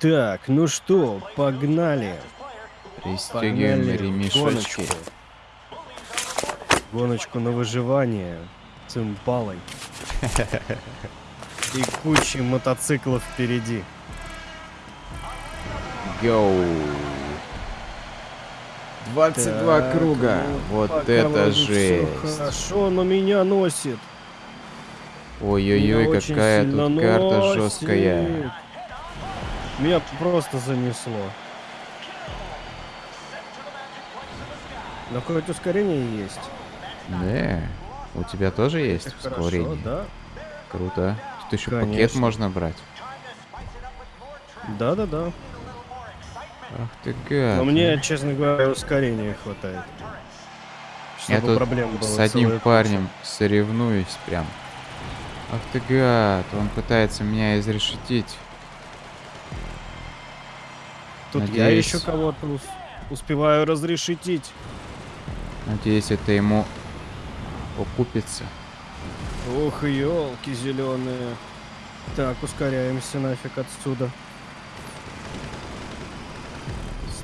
Так, ну что, погнали. Пристегиваем Погнали ремешочки. гоночку. Гоночку на выживание с импалой. И кучей мотоциклов впереди. Йоу. 22 Так, круга. ну, вот это жесть. Хорошо, но меня носит. Ой-ой-ой, какая тут карта носит. жесткая. Меня просто занесло. Но хоть ускорение есть. Да. У тебя тоже есть Это хорошо, ускорение? да? Круто. Тут еще пакет Конечно. можно брать. Да-да-да. Ах ты гад. Но мне, честно говоря, ускорения хватает. Я тут проблем было с одним целая куча. парнем соревнуюсь прям. Ах ты гад, он пытается меня изрешетить. Тут я Надеюсь. еще кого-то ус- успеваю разрешетить. Надеюсь, это ему окупится. Ох, елки зеленые. Так, ускоряемся нафиг отсюда.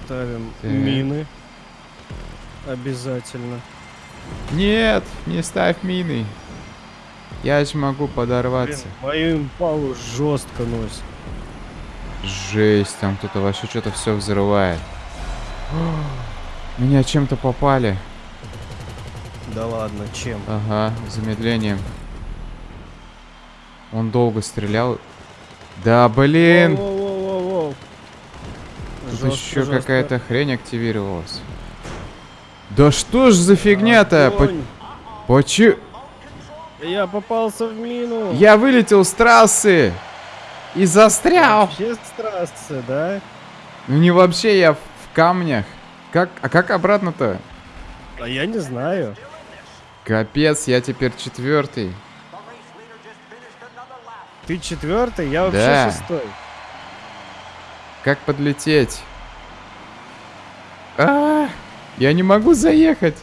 Ставим Так. мины. Обязательно. Нет, не ставь мины. Я же могу Блин, подорваться. мою импалу жестко носит. Жесть, там кто-то вообще что-то все взрывает. Меня чем-то попали. Да ладно, чем? Ага, замедлением. Он долго стрелял. Да, блин! Воу-воу-воу-воу. Тут Жестко, еще какая-то хрень активировалась. Да что ж за фигня-то? По-. Почему? Я попался в мину. Я вылетел с трассы и застрял. Вообще с трассы, да? Ну не вообще, я в камнях. Как, а как обратно-то? А я не знаю. Капец, я теперь четвертый. Ты четвертый, я вообще Да. шестой. Как подлететь? А, я не могу заехать.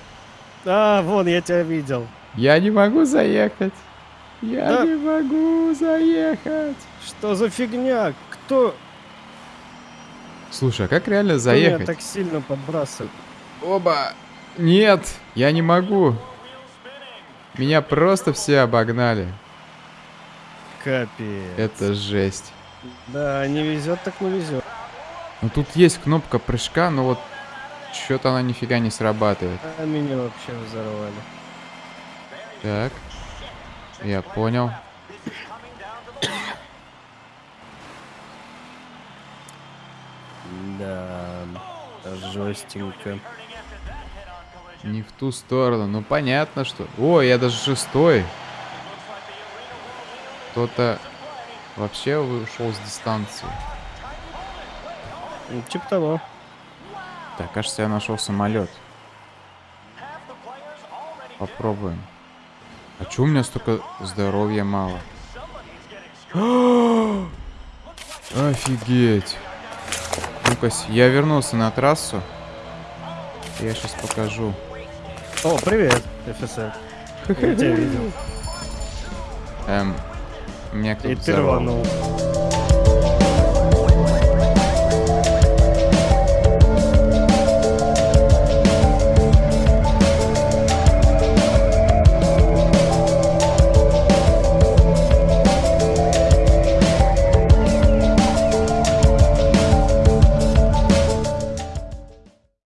А, вон, я тебя видел. Я не могу заехать. Я Да. не могу заехать. Что за фигня? Кто, Слушай, а как реально кто меня заехать? так сильно подбрасывает? Оба. Нет, я не могу. Меня просто все обогнали. Капец. Это жесть. Да, не везет, так не везет. Ну тут есть кнопка прыжка, но вот что-то она нифига не срабатывает. А меня вообще взорвали. Так. Я понял. Да, жестенько. Не в ту сторону. Ну понятно, что. О, я даже шестой. Кто-то вообще ушел с дистанции. Ну, типа того. Так, кажется, я нашел самолет. Попробуем. А чё у меня столько здоровья мало? Офигеть. Ну-ка, я вернулся на трассу. Я сейчас покажу. О, привет, офицер. Я тебя видел. Эм, меня И кто-то ты взорвал. рванул.